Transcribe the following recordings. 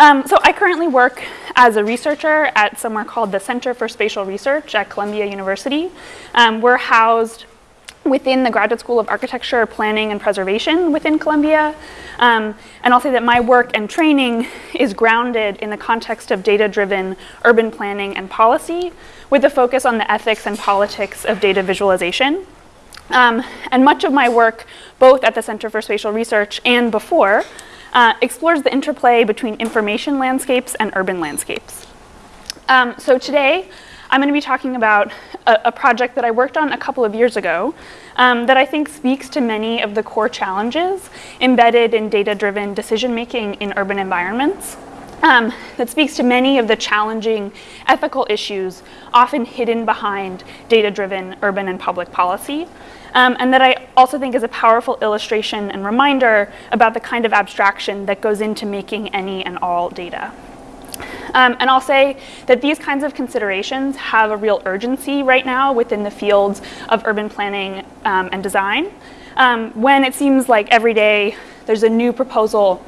Um, so I currently work as a researcher at somewhere called the Center for Spatial Research at Columbia University. Um, we're housed within the Graduate School of Architecture, Planning, and Preservation within Columbia. Um, and I'll say that my work and training is grounded in the context of data-driven urban planning and policy with a focus on the ethics and politics of data visualization. Um, and much of my work, both at the Center for Spatial Research and before, uh, explores the interplay between information landscapes and urban landscapes. Um, so today, I'm going to be talking about a, a, project that I worked on a couple of years ago um, that I think speaks to many of the core challenges embedded in data-driven decision-making in urban environments. Um, that speaks to many of the challenging ethical issues often hidden behind data-driven urban and public policy um, and that I also think is a powerful illustration and reminder about the kind of abstraction that goes into making any and all data. Um, and I'll say that these kinds of considerations have a real urgency right now within the fields of urban planning um, and design. Um, when it seems like every day there's a new proposal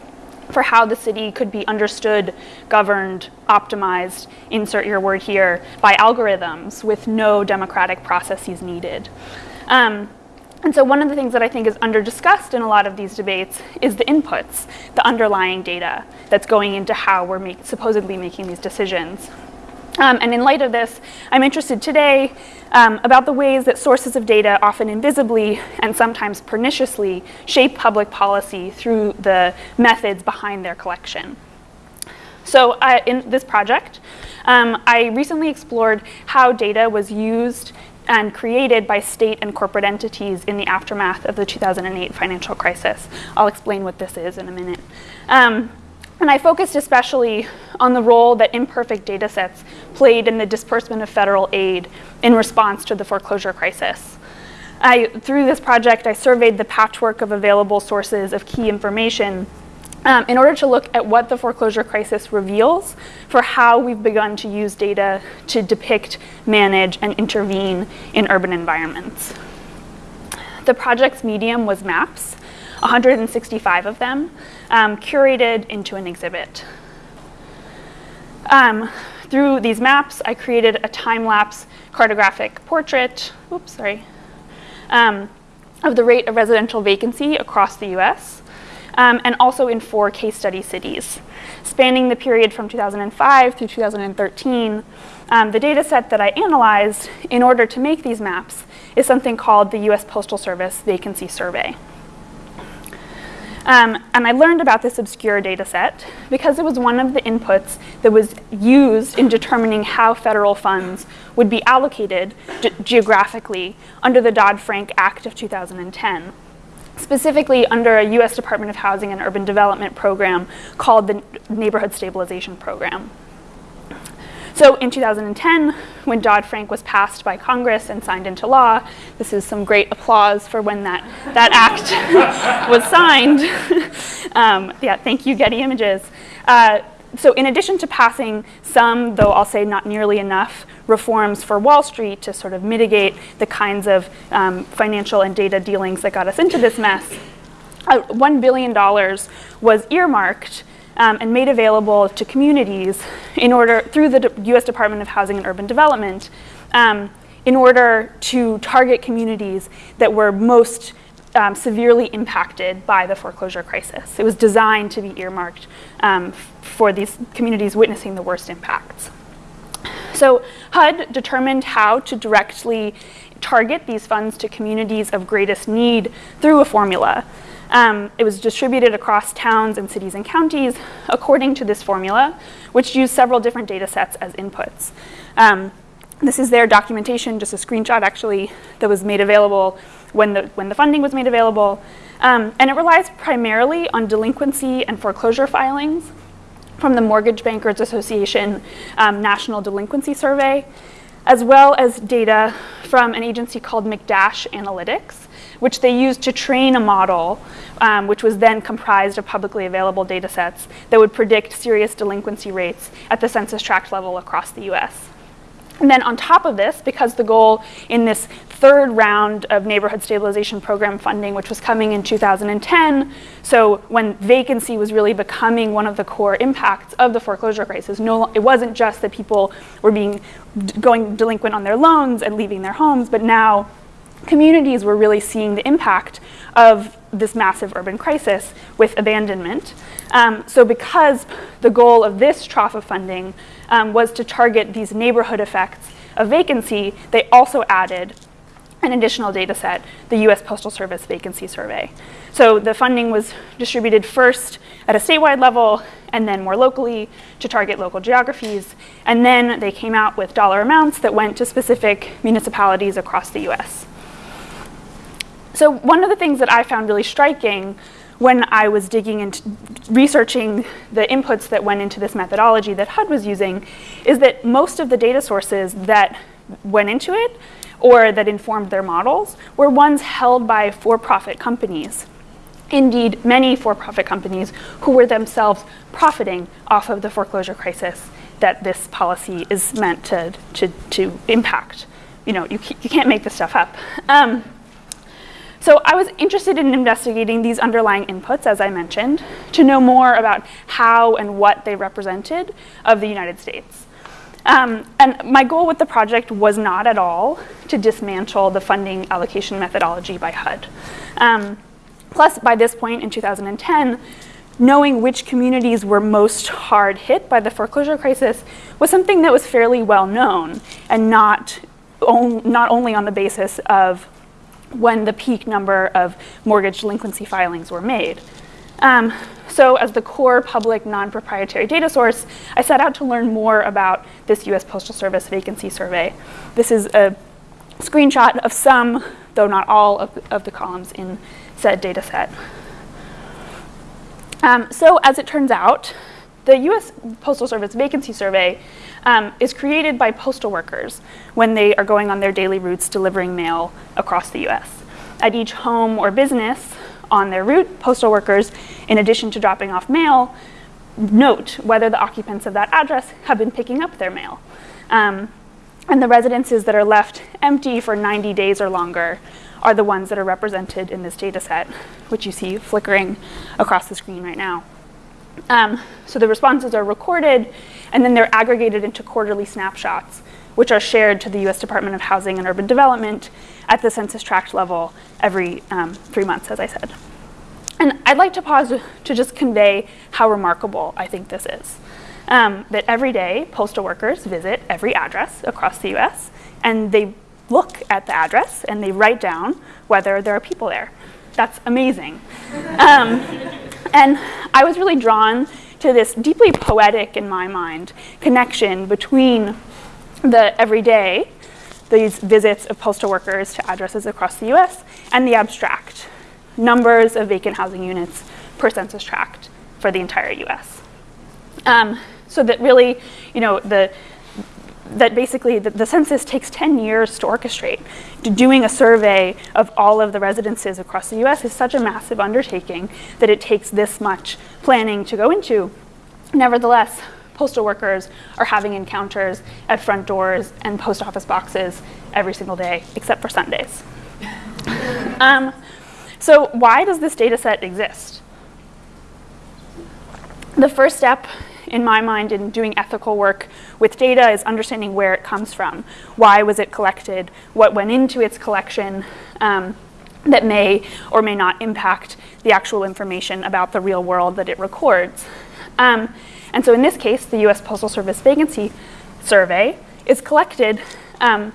for how the city could be understood, governed, optimized, insert your word here, by algorithms with no democratic processes needed. Um, and so one of the things that I think is under-discussed in a lot of these debates is the inputs, the underlying data that's going into how we're make, supposedly making these decisions. Um, and in light of this, I'm interested today um, about the ways that sources of data often invisibly and sometimes perniciously shape public policy through the methods behind their collection. So uh, in this project, um, I recently explored how data was used and created by state and corporate entities in the aftermath of the 2008 financial crisis. I'll explain what this is in a minute. Um, and I focused especially on the role that imperfect data sets played in the disbursement of federal aid in response to the foreclosure crisis. I, through this project, I surveyed the patchwork of available sources of key information um, in order to look at what the foreclosure crisis reveals for how we've begun to use data to depict, manage, and intervene in urban environments. The project's medium was maps, 165 of them, um, curated into an exhibit. Um, through these maps, I created a time-lapse cartographic portrait, oops, sorry, um, of the rate of residential vacancy across the US um, and also in four case study cities. Spanning the period from 2005 through 2013, um, the data set that I analyzed in order to make these maps is something called the US Postal Service Vacancy Survey. Um, and I learned about this obscure data set because it was one of the inputs that was used in determining how federal funds would be allocated ge geographically under the Dodd-Frank Act of 2010 specifically under a US Department of Housing and Urban Development program called the Neighborhood Stabilization Program. So in 2010, when Dodd-Frank was passed by Congress and signed into law, this is some great applause for when that, that act was signed. um, yeah, thank you, Getty Images. Uh, so in addition to passing some, though I'll say not nearly enough, reforms for Wall Street to sort of mitigate the kinds of um, financial and data dealings that got us into this mess, uh, $1 billion was earmarked um, and made available to communities in order, through the US Department of Housing and Urban Development, um, in order to target communities that were most um, severely impacted by the foreclosure crisis. It was designed to be earmarked um, for these communities witnessing the worst impacts. So HUD determined how to directly target these funds to communities of greatest need through a formula. Um, it was distributed across towns and cities and counties according to this formula, which used several different data sets as inputs. Um, this is their documentation, just a screenshot actually, that was made available when the, when the funding was made available. Um, and it relies primarily on delinquency and foreclosure filings from the Mortgage Bankers Association um, National Delinquency Survey, as well as data from an agency called McDash Analytics, which they used to train a model, um, which was then comprised of publicly available data sets that would predict serious delinquency rates at the census tract level across the US. And then on top of this, because the goal in this third round of neighborhood stabilization program funding, which was coming in 2010, so when vacancy was really becoming one of the core impacts of the foreclosure crisis, no, it wasn't just that people were being going delinquent on their loans and leaving their homes, but now communities were really seeing the impact of this massive urban crisis with abandonment. Um, so because the goal of this trough of funding um, was to target these neighborhood effects of vacancy, they also added an additional data set, the US Postal Service Vacancy Survey. So the funding was distributed first at a statewide level and then more locally to target local geographies. And then they came out with dollar amounts that went to specific municipalities across the US. So one of the things that I found really striking when I was digging into researching the inputs that went into this methodology that HUD was using is that most of the data sources that went into it or that informed their models were ones held by for-profit companies. Indeed, many for-profit companies who were themselves profiting off of the foreclosure crisis that this policy is meant to, to, to impact. You know, you, you can't make this stuff up. Um, so I was interested in investigating these underlying inputs, as I mentioned, to know more about how and what they represented of the United States. Um, and my goal with the project was not at all to dismantle the funding allocation methodology by HUD. Um, plus, by this point in 2010, knowing which communities were most hard hit by the foreclosure crisis was something that was fairly well known and not, on, not only on the basis of when the peak number of mortgage delinquency filings were made. Um, so as the core public non-proprietary data source, I set out to learn more about this US Postal Service vacancy survey. This is a screenshot of some, though not all, of, of the columns in said data set. Um, so as it turns out, the US Postal Service vacancy survey um, is created by postal workers when they are going on their daily routes delivering mail across the US. At each home or business on their route, postal workers, in addition to dropping off mail, note whether the occupants of that address have been picking up their mail. Um, and the residences that are left empty for 90 days or longer are the ones that are represented in this data set, which you see flickering across the screen right now. Um, so the responses are recorded and then they're aggregated into quarterly snapshots, which are shared to the US Department of Housing and Urban Development at the census tract level every um, three months, as I said. And I'd like to pause to just convey how remarkable I think this is. Um, that every day, postal workers visit every address across the US, and they look at the address and they write down whether there are people there. That's amazing. Um, and I was really drawn to this deeply poetic, in my mind, connection between the everyday, these visits of postal workers to addresses across the US, and the abstract, numbers of vacant housing units per census tract for the entire US. Um, so that really, you know, the, that basically the, the, census takes 10 years to orchestrate. To doing a survey of all of the residences across the US is such a massive undertaking that it takes this much planning to go into. Nevertheless, postal workers are having encounters at front doors and post office boxes every single day, except for Sundays. um, so why does this data set exist? The first step in my mind, in doing ethical work with data is understanding where it comes from. Why was it collected? What went into its collection um, that may or may not impact the actual information about the real world that it records? Um, and so in this case, the US Postal Service Vacancy Survey is collected um,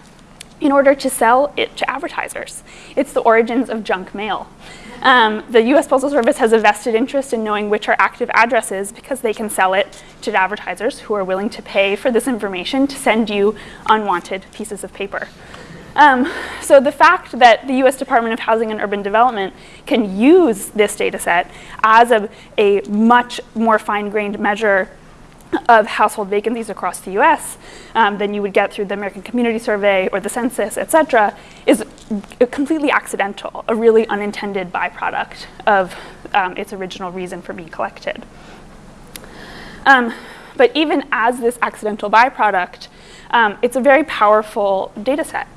in order to sell it to advertisers. It's the origins of junk mail. Um, the US Postal Service has a vested interest in knowing which are active addresses because they can sell it to advertisers who are willing to pay for this information to send you unwanted pieces of paper. Um, so the fact that the US Department of Housing and Urban Development can use this data set as a, a much more fine-grained measure of household vacancies across the US um, than you would get through the American Community Survey or the census, et cetera, is completely accidental, a really unintended byproduct of um, its original reason for being collected. Um, but even as this accidental byproduct, um, it's a very powerful data set.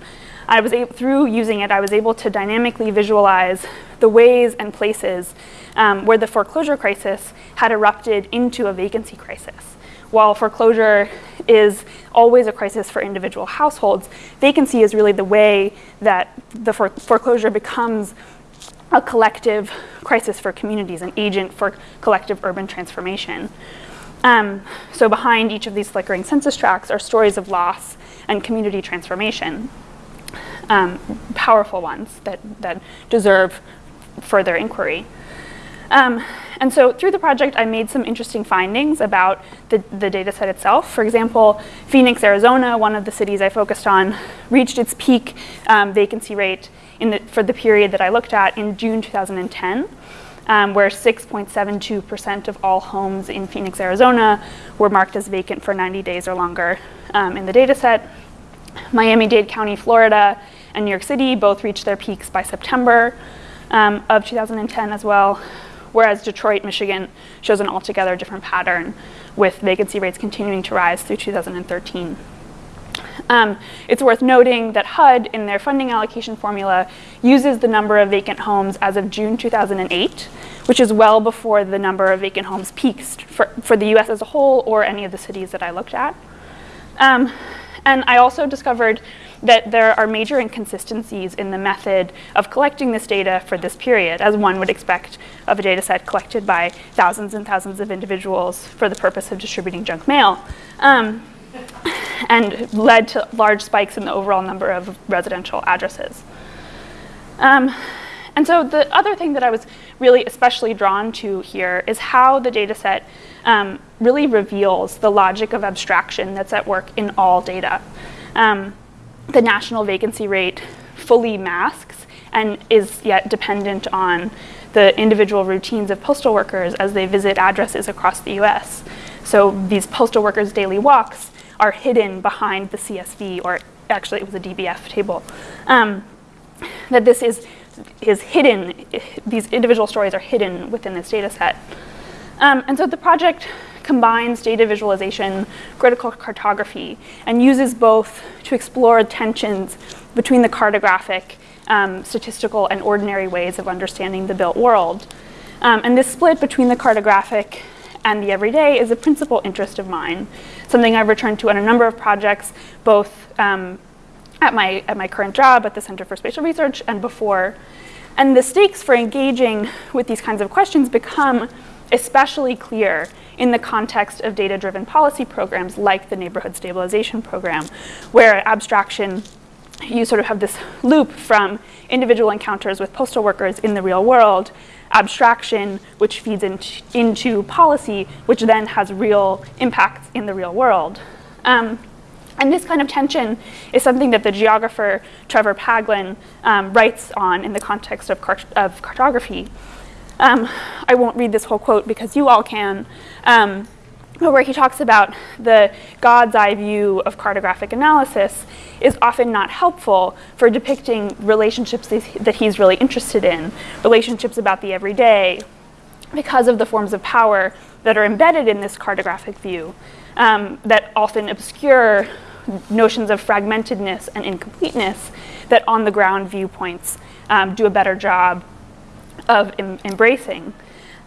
I was able, through using it, I was able to dynamically visualize the ways and places um, where the foreclosure crisis had erupted into a vacancy crisis. While foreclosure is always a crisis for individual households, vacancy is really the way that the foreclosure becomes a collective crisis for communities, an agent for collective urban transformation. Um, so behind each of these flickering census tracts are stories of loss and community transformation um, powerful ones that, that deserve further inquiry. Um, and so through the project, I made some interesting findings about the, the data set itself. For example, Phoenix, Arizona, one of the cities I focused on, reached its peak um, vacancy rate the, for the period that I looked at in June 2010. Um, where 6.72% of all homes in Phoenix, Arizona were marked as vacant for 90 days or longer um, in the data set. Miami-Dade County, Florida, and New York City both reached their peaks by September um, of 2010 as well, whereas Detroit, Michigan shows an altogether different pattern with vacancy rates continuing to rise through 2013. Um, it's worth noting that HUD, in their funding allocation formula, uses the number of vacant homes as of June 2008, which is well before the number of vacant homes peaks for, for the US as a whole or any of the cities that I looked at. Um, and I also discovered that there are major inconsistencies in the method of collecting this data for this period, as one would expect of a data set collected by thousands and thousands of individuals for the purpose of distributing junk mail, um, and led to large spikes in the overall number of residential addresses. Um, and so the other thing that I was really especially drawn to here is how the data set um, really reveals the logic of abstraction that's at work in all data. Um, the national vacancy rate fully masks and is yet dependent on the individual routines of postal workers as they visit addresses across the US. So these postal workers' daily walks are hidden behind the CSV, or actually it was a DBF table. Um, that this is, is hidden, these individual stories are hidden within this data set. Um, and so the project combines data visualization, critical cartography, and uses both to explore tensions between the cartographic, um, statistical, and ordinary ways of understanding the built world. Um, and this split between the cartographic and the everyday is a principal interest of mine, something I've returned to on a number of projects, both um, at, my, at my current job at the Center for Spatial Research and before. And the stakes for engaging with these kinds of questions become especially clear in the context of data-driven policy programs like the Neighborhood Stabilization Program, where abstraction, you sort of have this loop from individual encounters with postal workers in the real world, abstraction, which feeds into, into policy, which then has real impacts in the real world. Um, and this kind of tension is something that the geographer Trevor Paglen um, writes on in the context of, cart of cartography. Um, I won't read this whole quote because you all can, um, but where he talks about the God's eye view of cartographic analysis is often not helpful for depicting relationships that he's really interested in, relationships about the everyday, because of the forms of power that are embedded in this cartographic view um, that often obscure notions of fragmentedness and incompleteness that on the ground viewpoints um, do a better job of em embracing.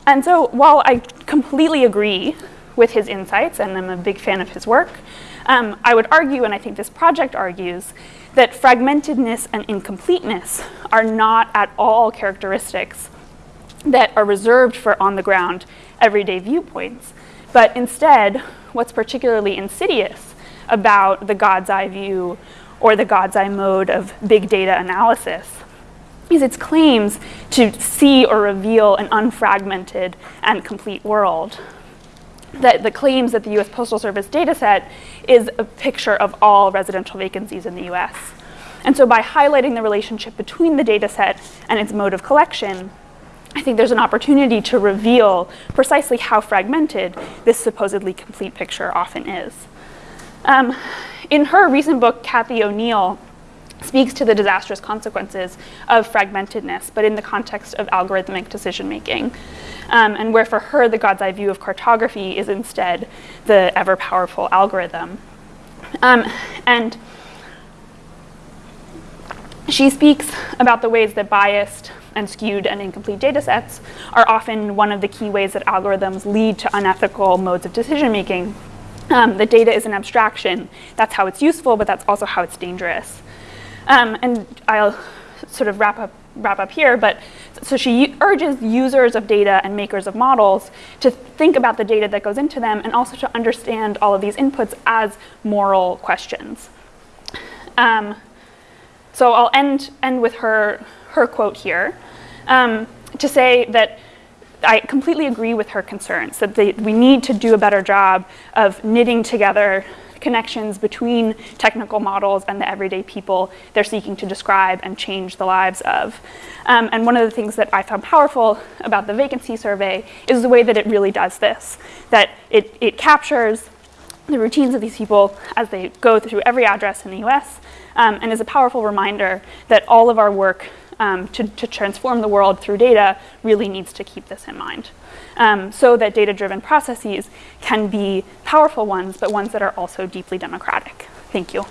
And so while I completely agree with his insights and I'm a big fan of his work, um, I would argue, and I think this project argues, that fragmentedness and incompleteness are not at all characteristics that are reserved for on-the-ground everyday viewpoints, but instead, what's particularly insidious about the God's eye view or the God's eye mode of big data analysis is its claims to see or reveal an unfragmented and complete world. That the claims that the US Postal Service dataset is a picture of all residential vacancies in the US. And so by highlighting the relationship between the dataset and its mode of collection, I think there's an opportunity to reveal precisely how fragmented this supposedly complete picture often is. Um, in her recent book, Cathy O'Neil speaks to the disastrous consequences of fragmentedness, but in the context of algorithmic decision making. Um, and where for her, the God's eye view of cartography is instead the ever powerful algorithm. Um, and she speaks about the ways that biased and skewed and incomplete data sets are often one of the key ways that algorithms lead to unethical modes of decision making. Um, the data is an abstraction. That's how it's useful, but that's also how it's dangerous. Um, and I'll sort of wrap up, wrap up here, but so she urges users of data and makers of models to think about the data that goes into them and also to understand all of these inputs as moral questions. Um, so I'll end, end with her, her quote here um, to say that I completely agree with her concerns that they, we need to do a better job of knitting together connections between technical models and the everyday people they're seeking to describe and change the lives of. Um, and one of the things that I found powerful about the vacancy survey is the way that it really does this, that it, it captures the routines of these people as they go through every address in the US um, and is a powerful reminder that all of our work um, to, to, transform the world through data really needs to keep this in mind. Um, so that data-driven processes can be powerful ones, but ones that are also deeply democratic. Thank you.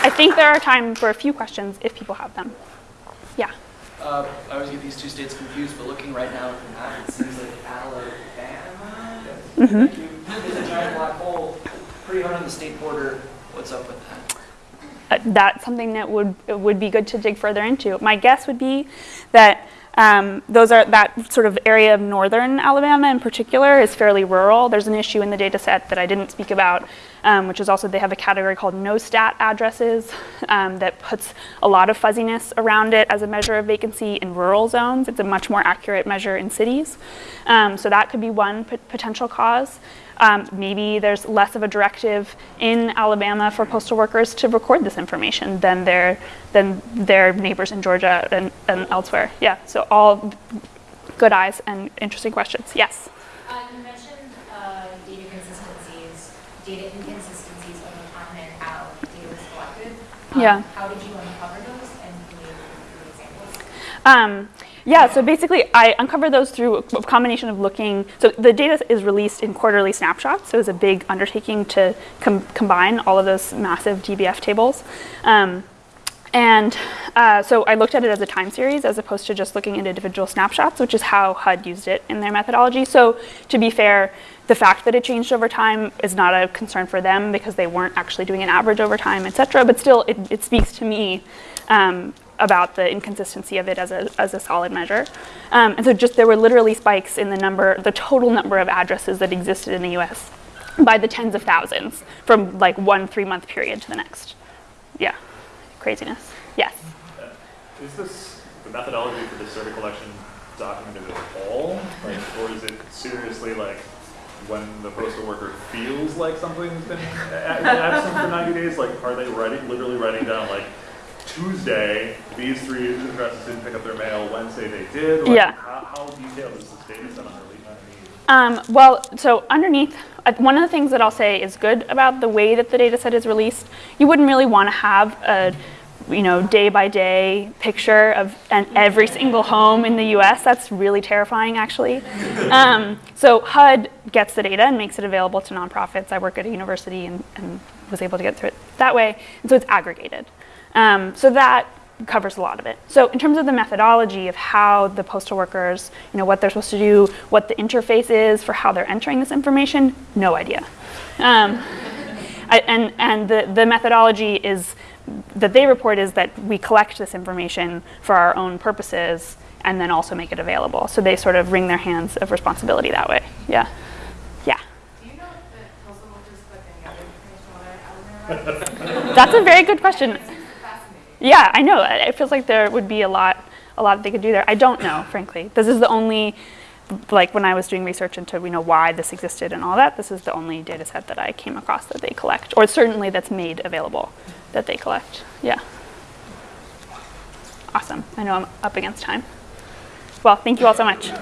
I think there are time for a few questions if people have them. Yeah. Uh, I always get these two states confused, but looking right now at the map, it seems like Alabama mm -hmm. A giant black hole pretty hard on the state border. What's up with that? Uh, that's something that would would be good to dig further into. My guess would be that um, those are that sort of area of northern Alabama in particular is fairly rural. There's an issue in the data set that I didn't speak about, um, which is also they have a category called no-stat addresses um, that puts a lot of fuzziness around it as a measure of vacancy in rural zones. It's a much more accurate measure in cities. Um, so that could be one potential cause. Um, maybe there's less of a directive in Alabama for postal workers to record this information than their, than their neighbors in Georgia and, and elsewhere. Yeah, so all good eyes and interesting questions. Yes? Uh, you mentioned uh, data consistencies, data inconsistencies over time and how data was collected. Um, yeah. How did you uncover those and can you give examples? Um, yeah, so basically I uncovered those through a combination of looking, so the data is released in quarterly snapshots, so it's a big undertaking to com combine all of those massive DBF tables. Um, and uh, so I looked at it as a time series as opposed to just looking at individual snapshots, which is how HUD used it in their methodology. So to be fair, the fact that it changed over time is not a concern for them because they weren't actually doing an average over time, et cetera, but still it, it speaks to me um, about the inconsistency of it as a, as a solid measure. Um, and so just there were literally spikes in the number, the total number of addresses that existed in the US by the tens of thousands from like one three month period to the next. Yeah, craziness. Yes? Uh, is this, the methodology for the survey collection documented at all? Like, or is it seriously like when the postal worker feels like something's been absent for 90 days? Like, are they writing, literally writing down like, Tuesday, these three addresses didn't pick up their mail. Wednesday, they did. Like, yeah. How, how, detailed is this data set underneath? Um, well, so underneath, one of the things that I'll say is good about the way that the data set is released, you wouldn't really want to have a you know, day by day picture of an, every single home in the US. That's really terrifying, actually. Um, so HUD gets the data and makes it available to nonprofits. I work at a university and, and was able to get through it that way. And so it's aggregated. Um, so that covers a lot of it. So in terms of the methodology of how the postal workers, you know, what they're supposed to do, what the interface is for how they're entering this information, no idea. Um, I, and and the, the methodology is that they report is that we collect this information for our own purposes and then also make it available. So they sort of wring their hands of responsibility that way. Yeah. Yeah. Do you know if the postal workers collect any other information That's a very good question. Yeah, I know. It feels like there would be a lot, a lot they could do there. I don't know, frankly. This is the only, like when I was doing research into you know why this existed and all that. This is the only data set that I came across that they collect, or certainly that's made available that they collect. Yeah. Awesome. I know I'm up against time. Well, thank you all so much.